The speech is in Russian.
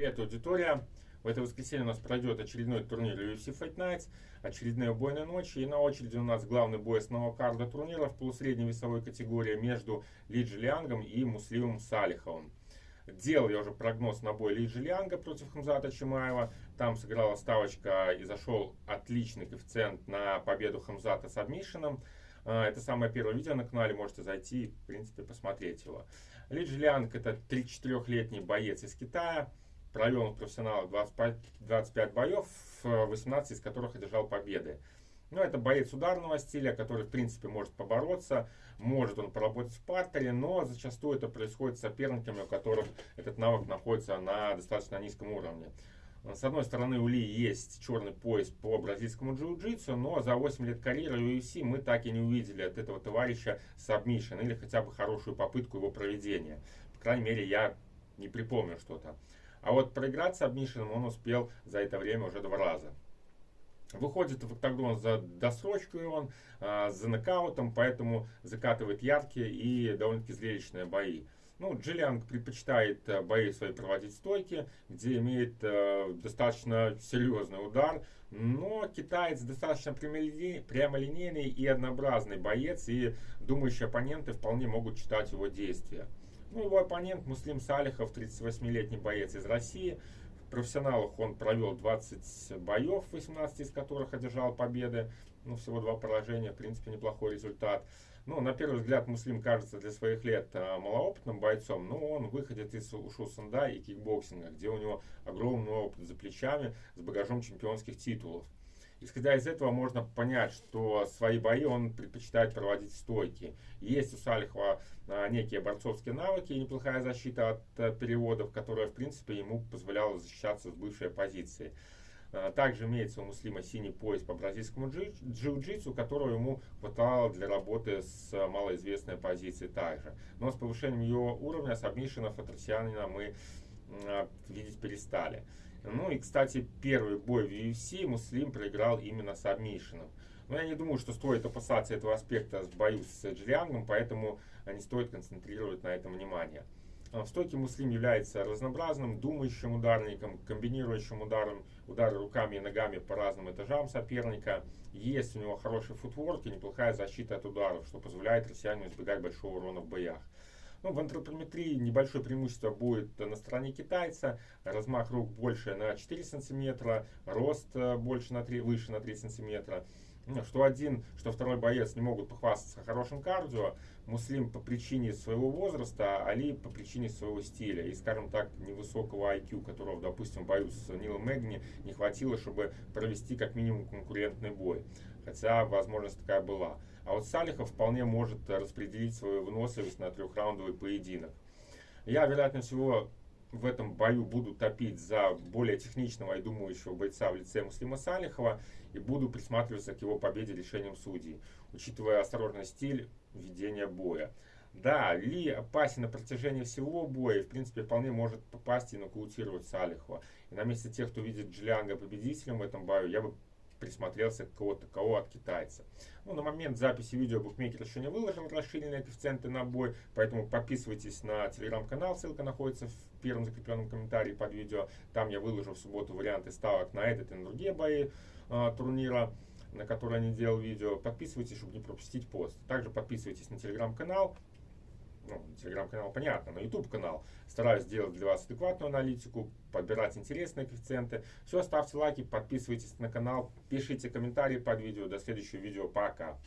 Привет, аудитория! В это воскресенье у нас пройдет очередной турнир UFC Fight Nights, очередные убойные ночи. И на очереди у нас главный бой основного карда турнира в полусредней весовой категории между Ли Джилиангом и Муслимом Салиховым. Делал я уже прогноз на бой Ли Джилианга против Хамзата Чимаева. Там сыграла ставочка и зашел отличный коэффициент на победу Хамзата с адмишином. А, это самое первое видео на канале, можете зайти в принципе посмотреть его. Ли Джилианг это 34-летний боец из Китая провел он профессионалов 25, 25 боев, 18 из которых одержал победы. Ну, это боец ударного стиля, который, в принципе, может побороться, может он поработать в партере, но зачастую это происходит с соперниками, у которых этот навык находится на достаточно низком уровне. С одной стороны, у Ли есть черный пояс по бразильскому джиу-джитсу, но за 8 лет карьеры в UFC мы так и не увидели от этого товарища submission или хотя бы хорошую попытку его проведения. По крайней мере, я не припомню что-то. А вот проиграть с Обнишиным он успел за это время уже два раза. Выходит в октагон за досрочкой он, а, за нокаутом, поэтому закатывает яркие и довольно-таки зрелищные бои. Ну, Джиллианг предпочитает э, бои свои проводить стойки, где имеет э, достаточно серьезный удар. Но китаец достаточно прямолинейный и однообразный боец, и думающие оппоненты вполне могут читать его действия. Ну, его оппонент Муслим Салихов, 38-летний боец из России. В профессионалах он провел 20 боев, 18 из которых одержал победы. Ну, всего два поражения, в принципе, неплохой результат. Ну, на первый взгляд, Муслим кажется для своих лет а, малоопытным бойцом, но он выходит из ушу санда и кикбоксинга, где у него огромный опыт за плечами с багажом чемпионских титулов. Исходя из этого можно понять, что свои бои он предпочитает проводить стойки. Есть у Салихова а, некие борцовские навыки и неплохая защита от а, переводов, которая в принципе ему позволяла защищаться с бывшей позиции. А, также имеется у Муслима синий пояс по бразильскому джиу-джитсу, которого ему хватало для работы с малоизвестной позицией также. Но с повышением его уровня сабмишинов от россиянина мы видеть перестали. Ну и, кстати, первый бой в UFC Муслим проиграл именно с обмишином. Но я не думаю, что стоит опасаться этого аспекта в бою с Джиллиангом, поэтому не стоит концентрировать на этом внимание. А в стойке Муслим является разнообразным, думающим ударником, комбинирующим ударом, удары руками и ногами по разным этажам соперника. Есть у него хороший футворк и неплохая защита от ударов, что позволяет россиянину избегать большого урона в боях. Ну, в антропометрии небольшое преимущество будет на стороне китайца. Размах рук больше на 4 сантиметра, рост э, больше на 3, выше на 3 сантиметра. Ну, что один, что второй боец не могут похвастаться хорошим кардио. Муслим по причине своего возраста, а Али по причине своего стиля и, скажем так, невысокого IQ, которого, допустим, в бою с Нилом Мэгни не хватило, чтобы провести как минимум конкурентный бой. Хотя возможность такая была. А вот Салихов вполне может распределить свою выносливость на трехраундовый поединок. Я, вероятно всего, в этом бою буду топить за более техничного и думающего бойца в лице Муслима Салихова и буду присматриваться к его победе решением судей, учитывая осторожный стиль ведения боя. Да, Ли опасен на протяжении всего боя и, в принципе, вполне может попасть и нокаутировать Салихова. И на месте тех, кто видит Джиллианга победителем в этом бою, я бы присмотрелся к кого-то кого от китайца. Ну, на момент записи видео букмекер еще не выложил расширенные коэффициенты на бой, поэтому подписывайтесь на телеграм-канал, ссылка находится в первом закрепленном комментарии под видео. Там я выложу в субботу варианты ставок на этот и на другие бои э, турнира на который я не делал видео. Подписывайтесь, чтобы не пропустить пост. Также подписывайтесь на телеграм-канал, ну, телеграм-канал понятно, на YouTube канал. Стараюсь делать для вас адекватную аналитику, подбирать интересные коэффициенты. Все, ставьте лайки, подписывайтесь на канал, пишите комментарии под видео. До следующего видео. Пока.